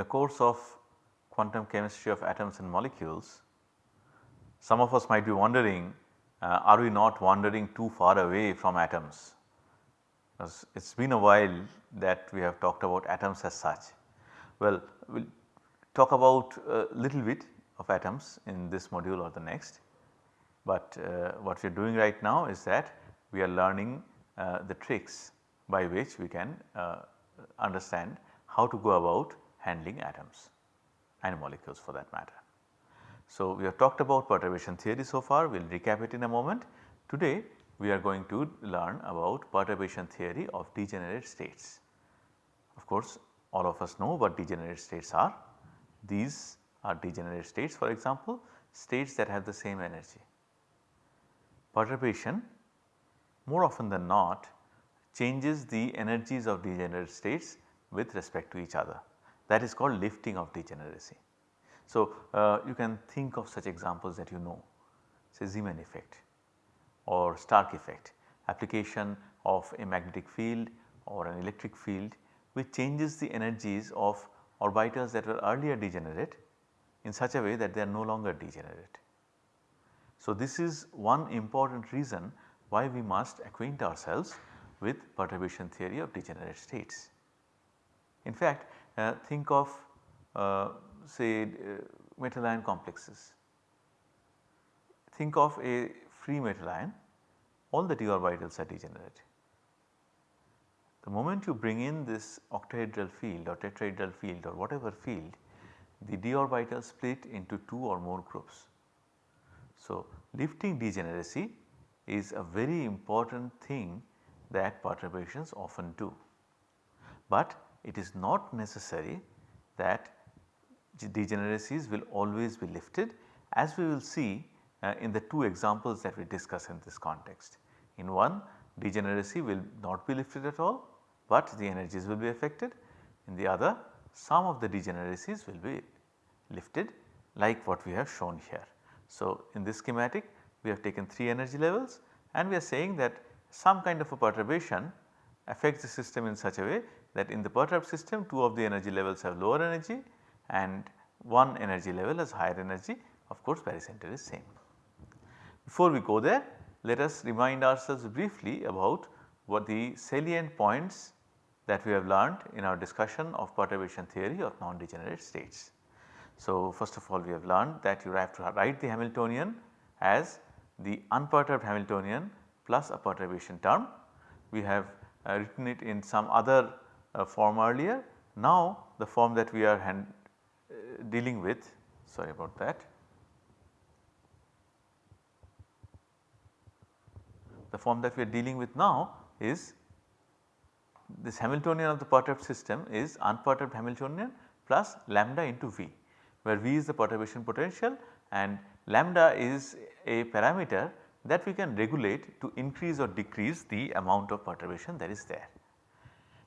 the course of quantum chemistry of atoms and molecules, some of us might be wondering uh, are we not wandering too far away from atoms? because It has been a while that we have talked about atoms as such. Well, we will talk about a little bit of atoms in this module or the next, but uh, what we are doing right now is that we are learning uh, the tricks by which we can uh, understand how to go about handling atoms and molecules for that matter. So, we have talked about perturbation theory so far, we will recap it in a moment. Today we are going to learn about perturbation theory of degenerate states. Of course, all of us know what degenerate states are. These are degenerate states for example, states that have the same energy. Perturbation more often than not changes the energies of degenerate states with respect to each other that is called lifting of degeneracy. So, uh, you can think of such examples that you know say Zeeman effect or Stark effect application of a magnetic field or an electric field which changes the energies of orbitals that were earlier degenerate in such a way that they are no longer degenerate. So, this is one important reason why we must acquaint ourselves with perturbation theory of degenerate states. In fact, think of uh, say uh, metal ion complexes. Think of a free metal ion all the d orbitals are degenerate. The moment you bring in this octahedral field or tetrahedral field or whatever field the d orbitals split into 2 or more groups. So, lifting degeneracy is a very important thing that perturbations often do, but it is not necessary that degeneracies will always be lifted as we will see uh, in the two examples that we discuss in this context. In one degeneracy will not be lifted at all, but the energies will be affected. In the other some of the degeneracies will be lifted like what we have shown here. So, in this schematic we have taken 3 energy levels and we are saying that some kind of a perturbation affects the system in such a way that in the perturbed system 2 of the energy levels have lower energy and one energy level has higher energy of course barycenter is same. Before we go there let us remind ourselves briefly about what the salient points that we have learned in our discussion of perturbation theory of non-degenerate states. So, first of all we have learned that you have to write the Hamiltonian as the unperturbed Hamiltonian plus a perturbation term. We have uh, written it in some other form earlier. Now the form that we are hand, uh, dealing with sorry about that. The form that we are dealing with now is this Hamiltonian of the perturbed system is unperturbed Hamiltonian plus lambda into V where V is the perturbation potential and lambda is a parameter that we can regulate to increase or decrease the amount of perturbation that is there.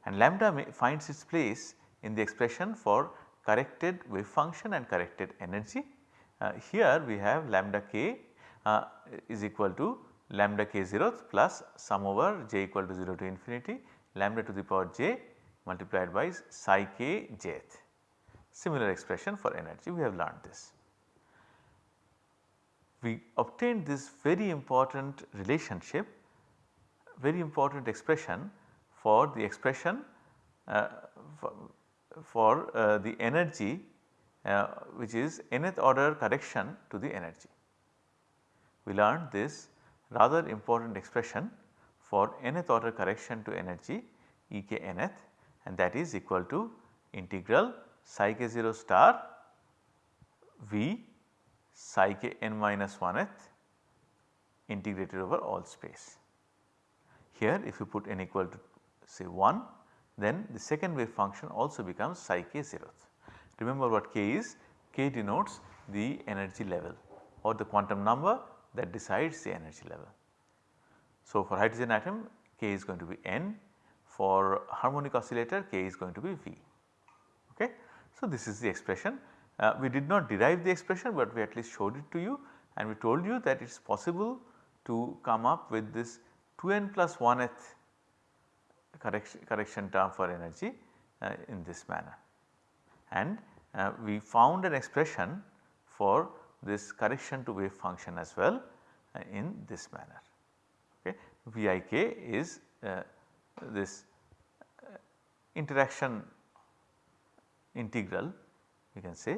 And lambda finds its place in the expression for corrected wave function and corrected energy. Uh, here we have lambda k uh, is equal to lambda k 0th plus sum over j equal to 0 to infinity lambda to the power j multiplied by psi k jth similar expression for energy we have learned this. We obtained this very important relationship, very important expression for the expression uh, for, for uh, the energy uh, which is nth order correction to the energy. We learned this rather important expression for nth order correction to energy E k nth and that is equal to integral psi k 0 star V psi k n minus 1th integrated over all space. Here if you put n equal to say 1 then the second wave function also becomes psi k 0th. Remember what k is? k denotes the energy level or the quantum number that decides the energy level. So, for hydrogen atom k is going to be n, for harmonic oscillator k is going to be v. Okay. So, this is the expression uh, we did not derive the expression, but we at least showed it to you and we told you that it is possible to come up with this 2n plus 1th correction, correction term for energy uh, in this manner. and uh, we found an expression for this correction to wave function as well uh, in this manner. Okay. Vik is this interaction integral you can say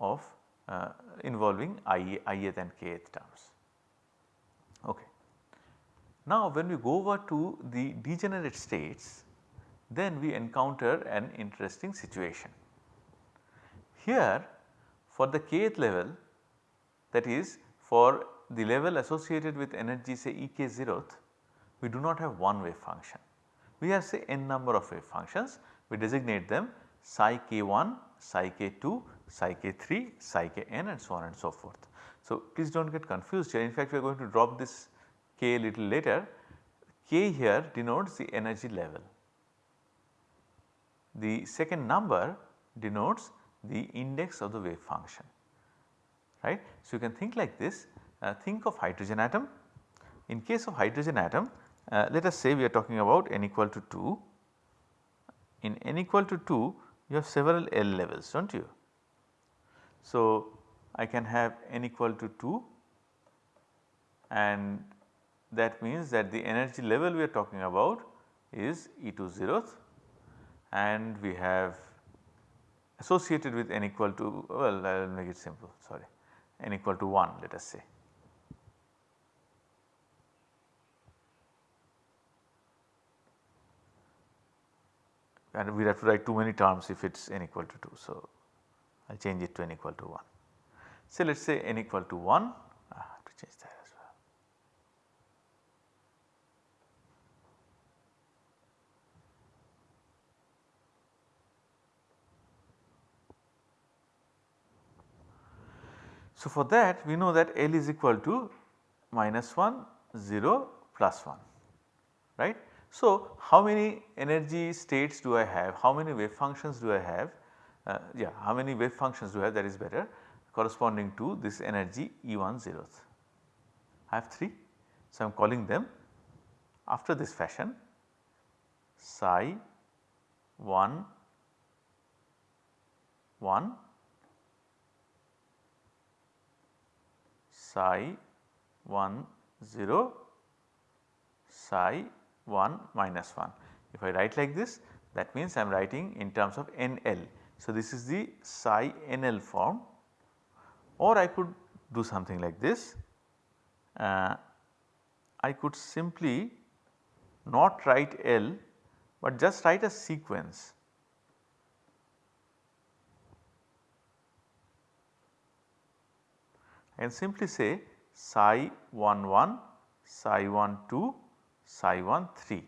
of uh, involving i, ith and kth terms. Now when we go over to the degenerate states then we encounter an interesting situation. Here for the kth level that is for the level associated with energy say ek 0th we do not have one wave function. We have say n number of wave functions we designate them psi k1, psi k2, psi k3, psi kn and so on and so forth. So please do not get confused here in fact we are going to drop this k little later. K here denotes the energy level. The second number denotes the index of the wave function right. So you can think like this uh, think of hydrogen atom. In case of hydrogen atom uh, let us say we are talking about n equal to 2. In n equal to 2 you have several L levels do not you. So I can have n equal to 2 and that means that the energy level we are talking about is E 2 0th and we have associated with n equal to well I will make it simple sorry n equal to 1 let us say. and we have to write too many terms if it is n equal to 2. So, I will change it to n equal to 1. So, let us say n equal to 1 I have to change that as well. So, for that we know that L is equal to minus 1 0 plus 1 right. So, how many energy states do I have, how many wave functions do I have, uh, yeah how many wave functions do I have that is better corresponding to this energy E1 zeroth. I have 3. So, I am calling them after this fashion psi 1 1 psi 1 0 psi 1 minus 1. If I write like this that means I am writing in terms of NL. So, this is the psi NL form or I could do something like this. Uh, I could simply not write L but just write a sequence. And simply say psi 1 1, psi 1 2, psi 1 3.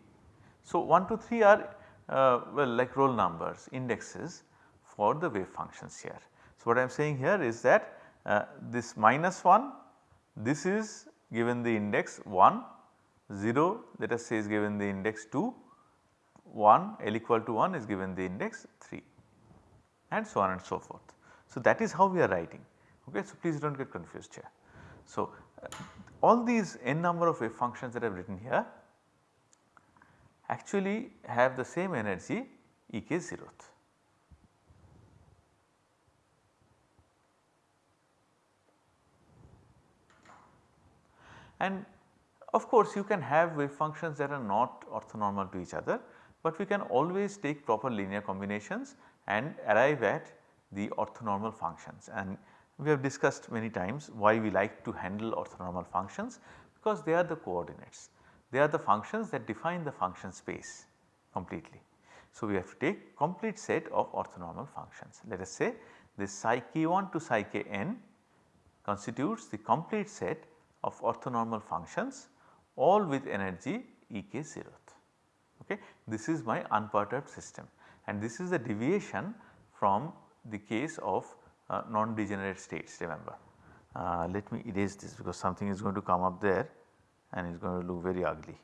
So, 1 to 3 are uh, well like roll numbers indexes for the wave functions here. So, what I am saying here is that uh, this minus 1 this is given the index 1 0 let us say is given the index 2 1 L equal to 1 is given the index 3 and so on and so forth. So, that is how we are writing okay. So, please do not get confused here. So, uh, all these n number of wave functions that I have written here actually have the same energy E k zeroth. And of course, you can have wave functions that are not orthonormal to each other, but we can always take proper linear combinations and arrive at the orthonormal functions and we have discussed many times why we like to handle orthonormal functions because they are the coordinates. They are the functions that define the function space completely. So, we have to take complete set of orthonormal functions. Let us say this psi k1 to psi kn constitutes the complete set of orthonormal functions all with energy Ek zeroth. Okay. This is my unperturbed system and this is the deviation from the case of uh, non-degenerate states remember. Uh, let me erase this because something is going to come up there and it is going to look very ugly.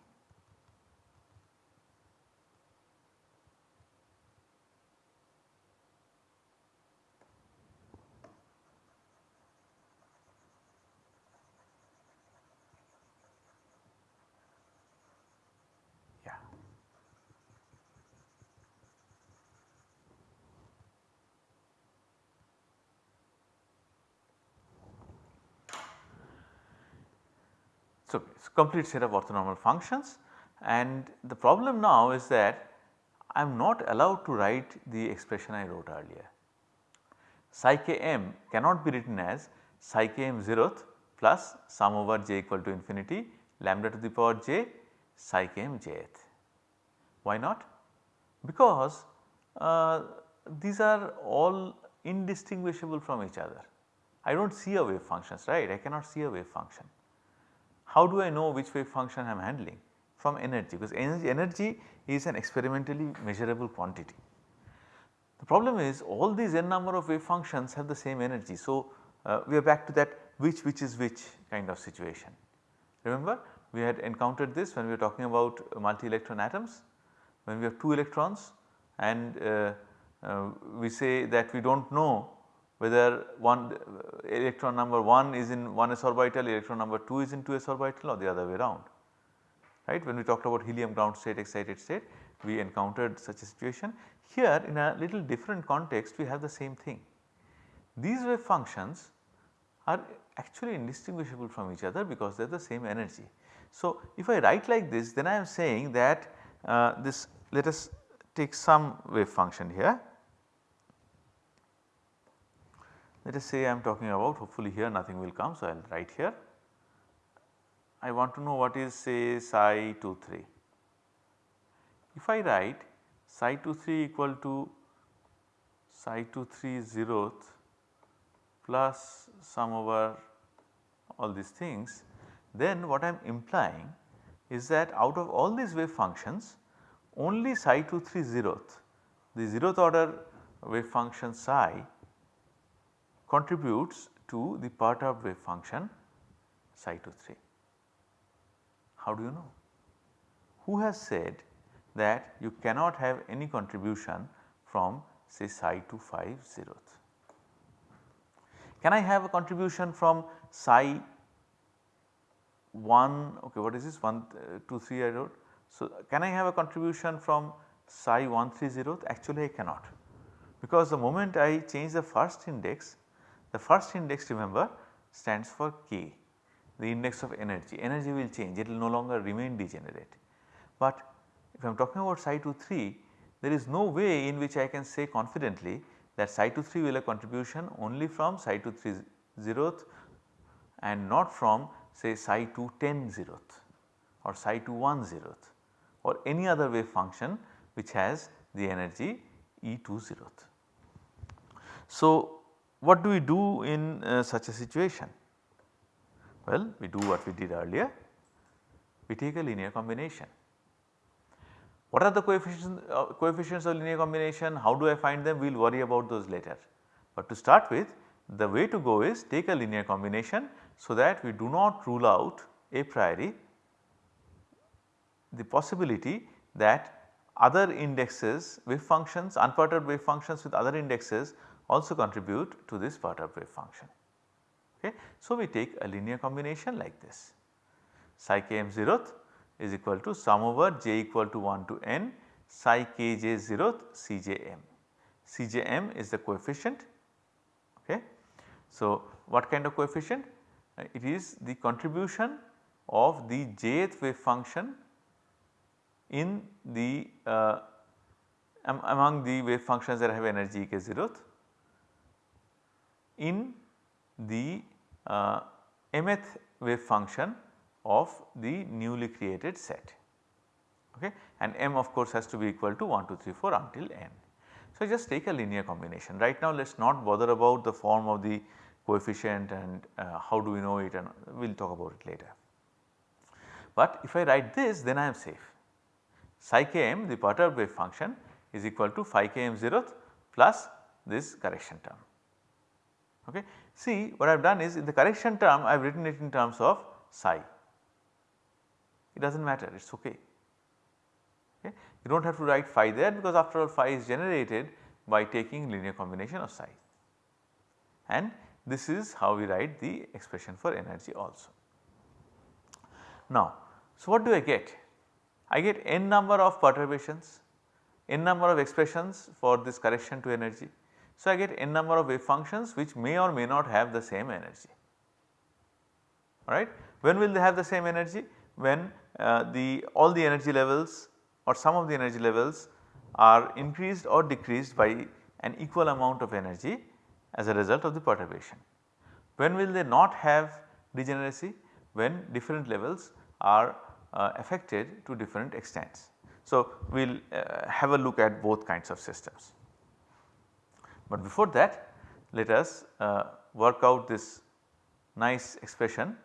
Complete set of orthonormal functions and the problem now is that I am not allowed to write the expression I wrote earlier. Psi k m cannot be written as psi k m 0th plus sum over j equal to infinity lambda to the power j psi k m jth. Why not? Because uh, these are all indistinguishable from each other. I do not see a wave functions right, I cannot see a wave function. How do I know which wave function I am handling? From energy because energy, energy is an experimentally measurable quantity. The problem is all these n number of wave functions have the same energy. So, uh, we are back to that which which is which kind of situation. Remember we had encountered this when we were talking about multi electron atoms when we have 2 electrons and uh, uh, we say that we do not know whether one uh, electron number 1 is in 1s orbital, electron number 2 is in 2s orbital or the other way around. Right when we talked about helium ground state excited state we encountered such a situation. Here in a little different context we have the same thing. These wave functions are actually indistinguishable from each other because they are the same energy. So, if I write like this then I am saying that uh, this let us take some wave function here. Let us say I am talking about hopefully here nothing will come so I will write here. I want to know what is say psi 2 3. If I write psi 2 3 equal to psi 2 3 zeroth plus sum over all these things then what I am implying is that out of all these wave functions only psi 2 3 zeroth the zeroth order wave function psi contributes to the perturbed wave function psi 2 3. How do you know? Who has said that you cannot have any contribution from say psi 2 5 zeroth? Can I have a contribution from psi 1 okay what is this 1 uh, 2 3 I wrote so, can I have a contribution from psi 130? Actually I cannot because the moment I change the first index, the first index remember stands for k the index of energy, energy will change it will no longer remain degenerate. But if I am talking about psi 23 there is no way in which I can say confidently that psi 23 will have contribution only from psi 23 zeroth and not from say psi 2 10 zeroth or psi 2 1 zeroth or any other wave function which has the energy E 2 zeroth. So, what do we do in uh, such a situation? Well, we do what we did earlier, we take a linear combination. What are the coefficients, uh, coefficients of linear combination, how do I find them, we will worry about those later. But to start with the way to go is take a linear combination so that we do not rule out a priori the possibility that other indexes wave functions unperturbed wave functions with other indexes also contribute to this perturbed wave function. Okay. So, we take a linear combination like this psi k m 0th is equal to sum over j equal to 1 to n psi k j 0th c j m. c j m is the coefficient. Okay. So, what kind of coefficient? It is the contribution of the jth wave function in the uh, among the wave functions that have energy k zeroth in the uh, mth wave function of the newly created set okay and m of course has to be equal to 1 2 3 4 until n. So, just take a linear combination right now let us not bother about the form of the coefficient and uh, how do we know it and we will talk about it later. But if I write this then I am safe psi k m the perturbed wave function is equal to phi k m 0th plus this correction term. Okay. See what I have done is in the correction term I have written it in terms of psi, it does not matter it is ok. okay. You do not have to write phi there because after all phi is generated by taking linear combination of psi and this is how we write the expression for energy also. Now, so what do I get? I get n number of perturbations, n number of expressions for this correction to energy. So, I get n number of wave functions which may or may not have the same energy alright. When will they have the same energy? When uh, the all the energy levels or some of the energy levels are increased or decreased by an equal amount of energy as a result of the perturbation. When will they not have degeneracy? When different levels are uh, affected to different extents. So, we will uh, have a look at both kinds of systems. But before that let us uh, work out this nice expression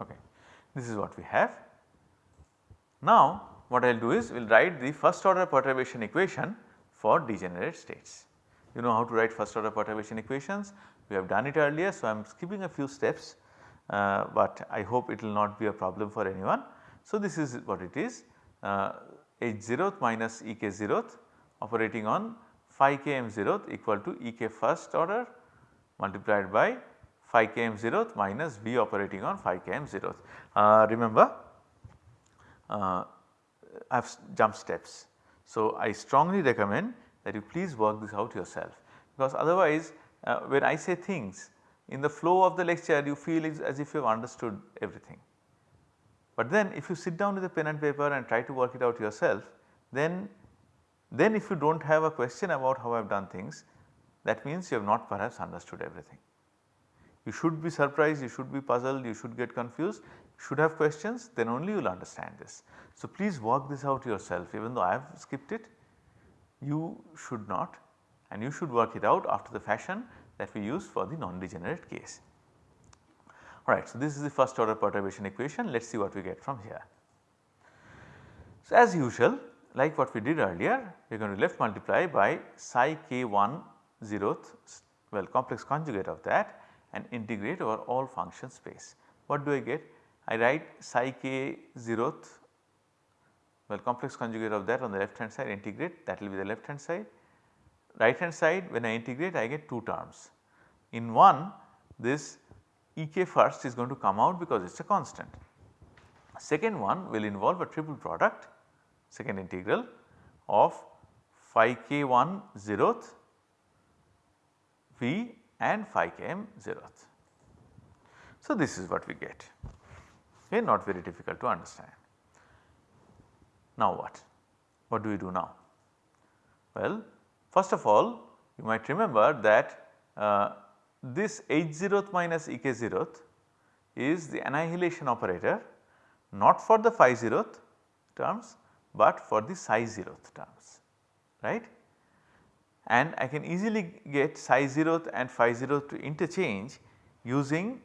okay. This is what we have. Now what I will do is we will write the first order perturbation equation for degenerate states. You know how to write first order perturbation equations, we have done it earlier. So, I am skipping a few steps, uh, but I hope it will not be a problem for anyone. So, this is what it is uh, h 0th minus E k 0th operating on phi k m 0th equal to E k first order multiplied by phi k m 0th minus V operating on phi k m 0th. Uh, remember uh, I have jump steps. So, I strongly recommend that you please work this out yourself because otherwise uh, when I say things in the flow of the lecture you feel as if you have understood everything. But then if you sit down with a pen and paper and try to work it out yourself then, then if you do not have a question about how I have done things that means you have not perhaps understood everything. You should be surprised, you should be puzzled, you should get confused, should have questions then only you will understand this. So, please work this out yourself even though I have skipped it you should not and you should work it out after the fashion that we use for the non-degenerate case. Alright, so this is the first order perturbation equation let us see what we get from here. So as usual like what we did earlier we are going to left multiply by psi k 1 zeroth well complex conjugate of that and integrate over all function space. What do I get? I write psi k zeroth well complex conjugate of that on the left hand side integrate that will be the left hand side. Right hand side when I integrate I get 2 terms. In one this Ek first is going to come out because it is a constant. Second one will involve a triple product second integral of phi k1 zeroth v and phi km zeroth. So, this is what we get okay not very difficult to understand. Now what? What do we do now? Well, first of all you might remember that uh, this h 0th minus ek 0th is the annihilation operator not for the phi 0th terms but for the psi 0th terms right. And I can easily get psi 0th and phi 0th to interchange using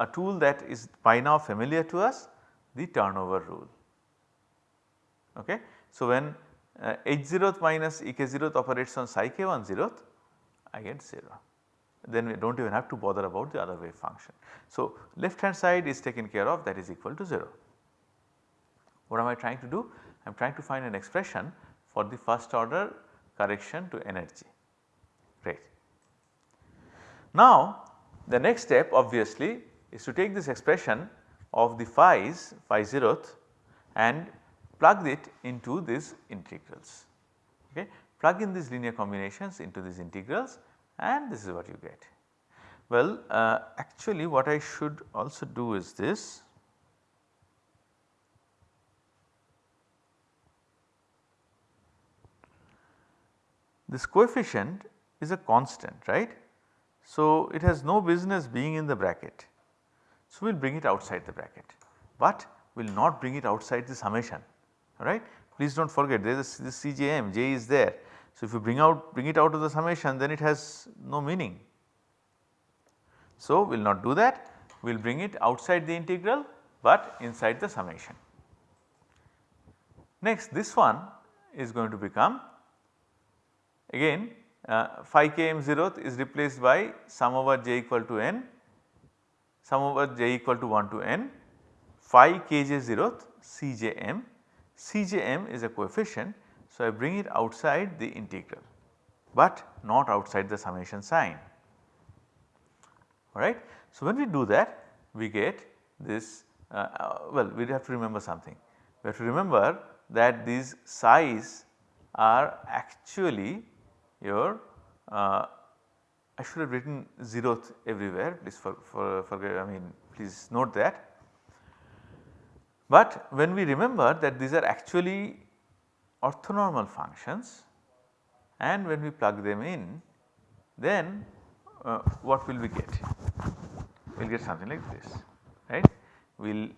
a tool that is by now familiar to us the turnover rule. Okay. So, when uh, h 0th minus e k 0th operates on psi k 1 0th I get 0 then we do not even have to bother about the other wave function. So, left hand side is taken care of that is equal to 0. What am I trying to do? I am trying to find an expression for the first order correction to energy great. Now the next step obviously is to take this expression of the phi's phi 0th and plug it into these integrals okay. Plug in these linear combinations into these integrals and this is what you get. Well uh, actually what I should also do is this this coefficient is a constant right. So, it has no business being in the bracket. So, we will bring it outside the bracket, but we will not bring it outside the summation right. Please do not forget there is this CJM, J is there. So, if you bring out bring it out of the summation then it has no meaning. So, we will not do that we will bring it outside the integral but inside the summation. Next this one is going to become again uh, phi km 0th is replaced by sum over j equal to n sum over j equal to 1 to n phi kj 0th cjm Cjm is a coefficient. So, I bring it outside the integral, but not outside the summation sign alright. So, when we do that we get this uh, uh, well we have to remember something. We have to remember that these psi's are actually your uh, I should have written zeroth everywhere please for, for, for I mean please note that. But when we remember that these are actually orthonormal functions and when we plug them in then uh, what will we get? We will get something like this right. We will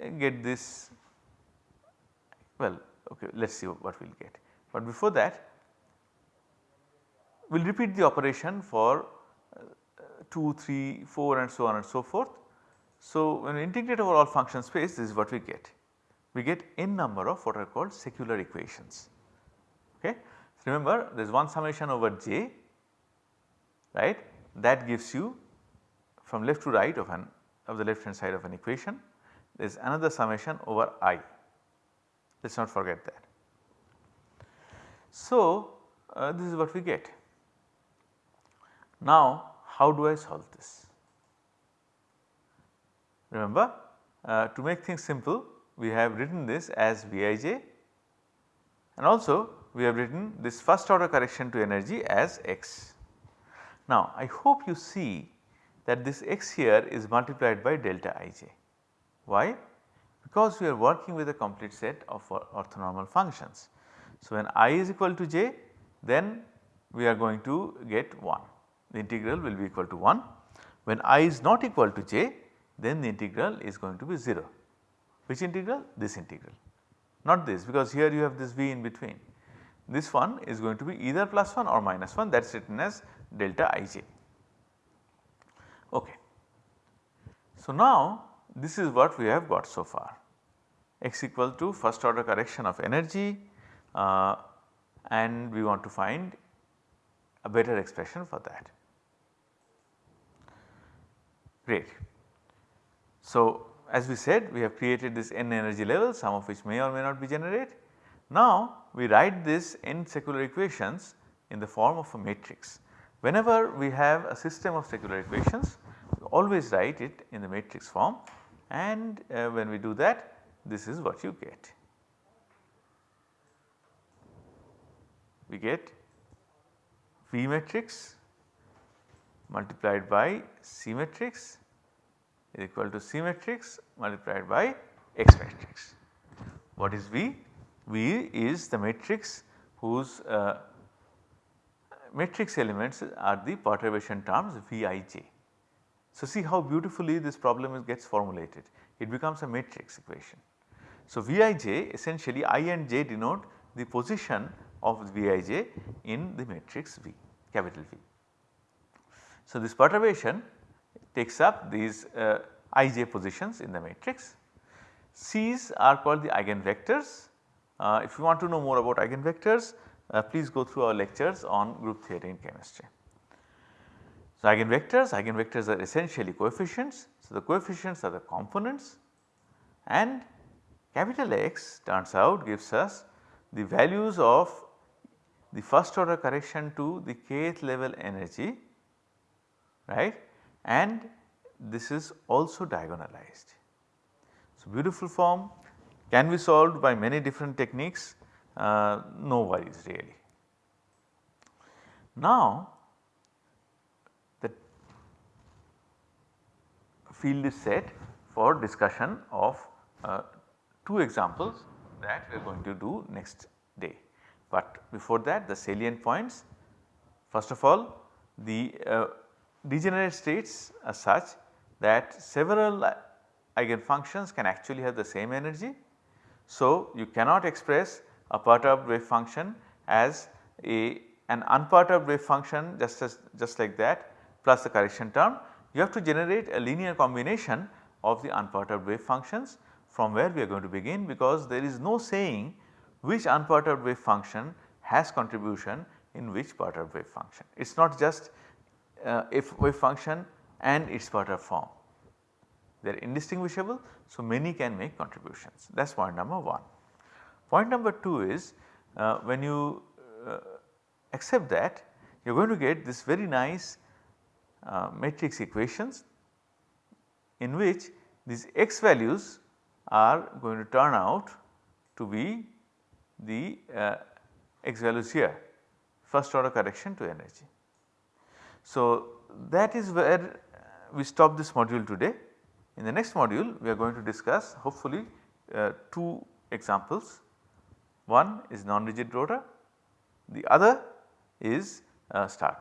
uh, get this well okay let us see what we will get. But before that we will repeat the operation for uh, 2, 3, 4 and so on and so forth. So, when we integrate over all function space this is what we get. We get n number of what are called secular equations. Okay. So, remember there is one summation over j right that gives you from left to right of an of the left hand side of an equation there is another summation over i let us not forget that. So, uh, this is what we get. Now how do I solve this? Remember uh, to make things simple we have written this as Vij and also we have written this first order correction to energy as x. Now I hope you see that this x here is multiplied by delta ij. Why? Because we are working with a complete set of orthonormal functions. So when i is equal to j then we are going to get 1 the integral will be equal to 1. When i is not equal to j then the integral is going to be 0. Which integral? This integral not this because here you have this v in between. This one is going to be either plus 1 or minus 1 that is written as delta ij. Okay. So now this is what we have got so far x equal to first order correction of energy uh, and we want to find a better expression for that. Great. So, as we said we have created this n energy levels some of which may or may not be generated. Now we write this n secular equations in the form of a matrix. Whenever we have a system of secular equations we always write it in the matrix form and uh, when we do that this is what you get. We get V matrix multiplied by C matrix is equal to C matrix multiplied by X matrix. What is V? V is the matrix whose uh, matrix elements are the perturbation terms Vij. So, see how beautifully this problem gets formulated it becomes a matrix equation. So, Vij essentially i and j denote the position of Vij in the matrix V capital V. So, this perturbation takes up these uh, ij positions in the matrix. C's are called the eigenvectors. Uh, if you want to know more about eigenvectors, uh, please go through our lectures on group theory in chemistry. So, eigenvectors, eigenvectors are essentially coefficients. So, the coefficients are the components and capital X turns out gives us the values of the first order correction to the kth level energy right and this is also diagonalized. So, beautiful form can be solved by many different techniques uh, no worries really. Now the field is set for discussion of uh, two examples that we are going to do next day. But before that the salient points first of all the uh, degenerate states are such that several uh, eigenfunctions can actually have the same energy. So, you cannot express a perturbed wave function as a an unperturbed wave function just as just like that plus the correction term. You have to generate a linear combination of the unperturbed wave functions from where we are going to begin because there is no saying which unperturbed wave function has contribution in which perturbed wave function. It is not just uh, if wave function and its perturbed form. They are indistinguishable. So, many can make contributions that is point number 1. Point number 2 is uh, when you uh, accept that you are going to get this very nice uh, matrix equations in which these x values are going to turn out to be the uh, x values here first order correction to energy. So, that is where we stop this module today. In the next module we are going to discuss hopefully uh, two examples. One is non-rigid rotor, the other is uh, star